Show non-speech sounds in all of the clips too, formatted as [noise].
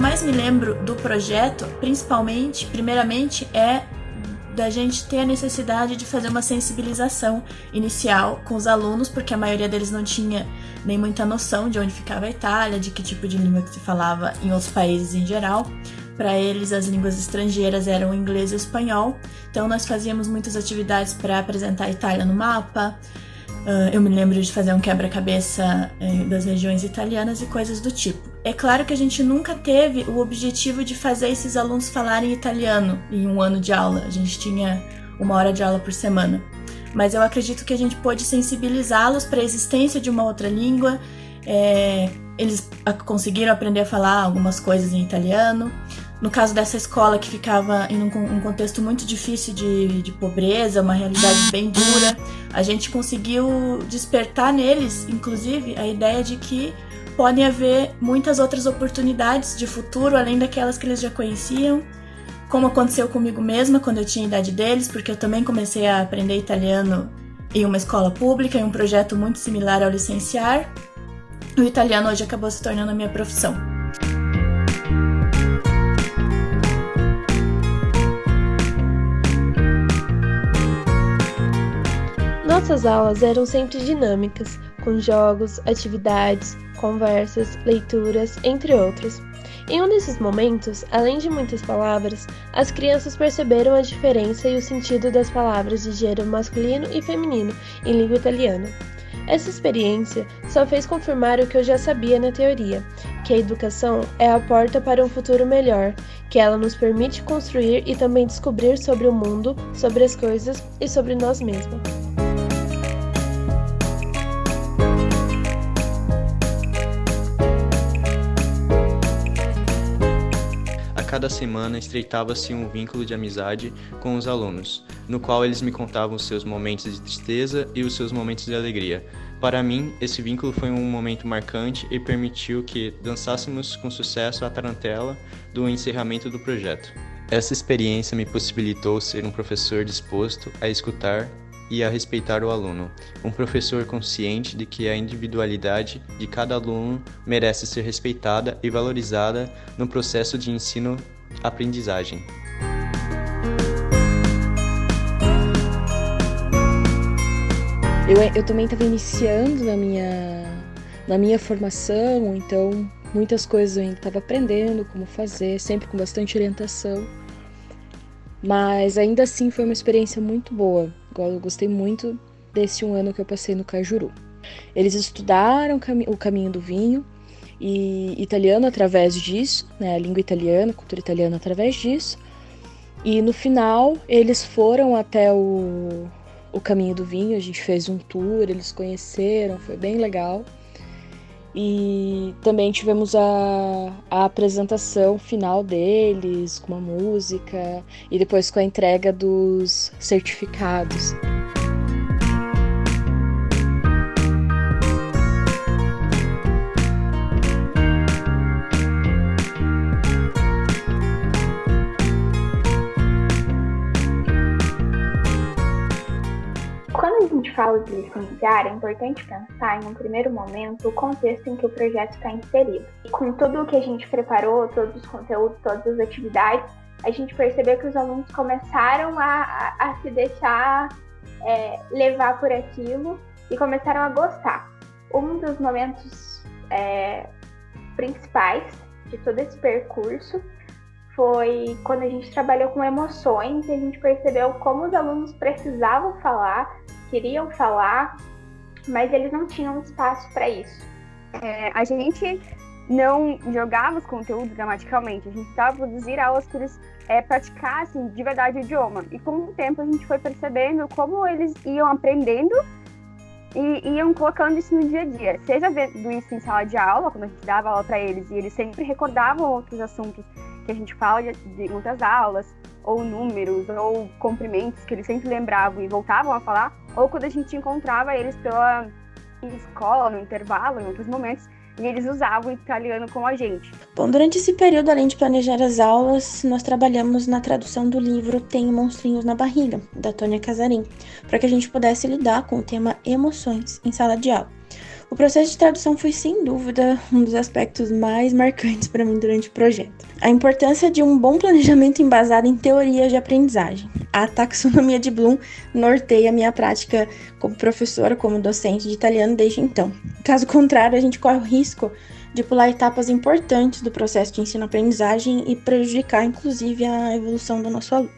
eu mais me lembro do projeto, principalmente, primeiramente, é da gente ter a necessidade de fazer uma sensibilização inicial com os alunos, porque a maioria deles não tinha nem muita noção de onde ficava a Itália, de que tipo de língua que se falava em outros países em geral. Para eles, as línguas estrangeiras eram inglês e espanhol, então nós fazíamos muitas atividades para apresentar a Itália no mapa, Uh, eu me lembro de fazer um quebra-cabeça uh, das regiões italianas e coisas do tipo. É claro que a gente nunca teve o objetivo de fazer esses alunos falarem italiano em um ano de aula. A gente tinha uma hora de aula por semana. Mas eu acredito que a gente pôde sensibilizá-los para a existência de uma outra língua. É, eles conseguiram aprender a falar algumas coisas em italiano. No caso dessa escola que ficava em um, um contexto muito difícil de, de, pobreza, uma realidade bem dura, a gente conseguiu despertar neles, inclusive, a ideia de que podem haver muitas outras oportunidades de futuro além daquelas que eles já conheciam, como aconteceu comigo mesma quando eu tinha a idade deles, porque eu também comecei a aprender italiano em uma escola pública, em um projeto muito similar ao licenciar. O italiano hoje acabou se tornando a minha profissão. Nossas aulas eram sempre dinâmicas, com jogos, atividades, conversas, leituras, entre outros. Em um desses momentos, além de muitas palavras, as crianças perceberam a diferença e o sentido das palavras de gênero masculino e feminino em língua italiana. Essa experiência só fez confirmar o que eu já sabia na teoria, que a educação é a porta para um futuro melhor, que ela nos permite construir e também descobrir sobre o mundo, sobre as coisas e sobre nós mesmos. Cada semana estreitava-se um vínculo de amizade com os alunos, no qual eles me contavam os seus momentos de tristeza e os seus momentos de alegria. Para mim, esse vínculo foi um momento marcante e permitiu que dançássemos com sucesso a tarantela do encerramento do projeto. Essa experiência me possibilitou ser um professor disposto a escutar e a respeitar o aluno. Um professor consciente de que a individualidade de cada aluno merece ser respeitada e valorizada no processo de ensino-aprendizagem. Eu, eu também estava iniciando na minha, na minha formação, então muitas coisas eu ainda estava aprendendo como fazer, sempre com bastante orientação. Mas ainda assim foi uma experiência muito boa. Eu gostei muito desse um ano que eu passei no Cajuru. Eles estudaram o caminho do vinho e italiano através disso, né, a língua italiana, a cultura italiana através disso. E no final eles foram até o, o caminho do vinho, a gente fez um tour, eles conheceram, foi bem legal. E também tivemos a, a apresentação final deles, com uma música, e depois com a entrega dos certificados. Fala de licenciar, é importante pensar, em um primeiro momento, o contexto em que o projeto está inserido. E com tudo o que a gente preparou, todos os conteúdos, todas as atividades, a gente percebeu que os alunos começaram a, a, a se deixar é, levar por aquilo e começaram a gostar. Um dos momentos é, principais de todo esse percurso foi quando a gente trabalhou com emoções e a gente percebeu como os alunos precisavam falar queriam falar, mas eles não tinham espaço para isso. É, a gente não jogava os conteúdos gramaticalmente, a gente estava produzir aulas que eles é, praticassem de verdade o idioma. E com o tempo a gente foi percebendo como eles iam aprendendo e iam colocando isso no dia a dia. Seja vendo isso em sala de aula, quando a gente dava aula para eles, e eles sempre recordavam outros assuntos que a gente fala de, de muitas aulas, ou números, ou comprimentos que eles sempre lembravam e voltavam a falar, ou quando a gente encontrava eles pela escola, no intervalo, em outros momentos, e eles usavam o italiano com a gente. Bom, durante esse período, além de planejar as aulas, nós trabalhamos na tradução do livro Tenho Monstrinhos na Barriga, da Tônia Casarim, para que a gente pudesse lidar com o tema emoções em sala de aula. O processo de tradução foi sem dúvida um dos aspectos mais marcantes para mim durante o projeto. A importância de um bom planejamento embasado em teorias de aprendizagem. A taxonomia de Bloom norteia a minha prática como professora, como docente de italiano desde então. Caso contrário, a gente corre o risco de pular etapas importantes do processo de ensino-aprendizagem e prejudicar, inclusive, a evolução do nosso aluno.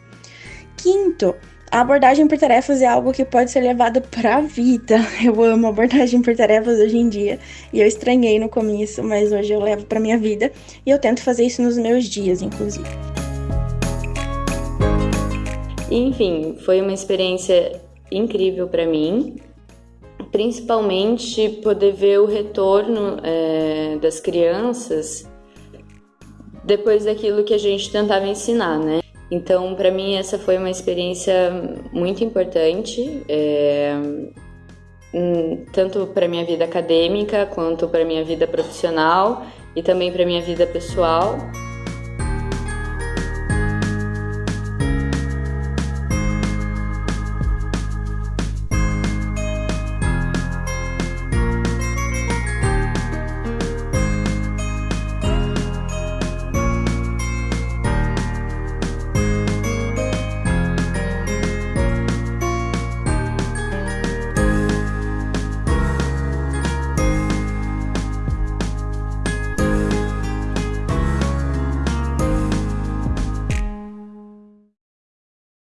Quinto, a abordagem por tarefas é algo que pode ser levado para a vida. [laughs] Eu amo abordagem por tarefas hoje em dia e eu estranhei no começo, mas hoje eu levo para minha vida e eu tento fazer isso nos meus dias, inclusive. Enfim, foi uma experiência incrível para mim, principalmente poder ver o retorno é, das crianças depois daquilo que a gente tentava ensinar, né? Então, para mim, essa foi uma experiência muito importante, é, hum, tanto para minha vida acadêmica quanto para minha vida profissional e também para minha vida pessoal.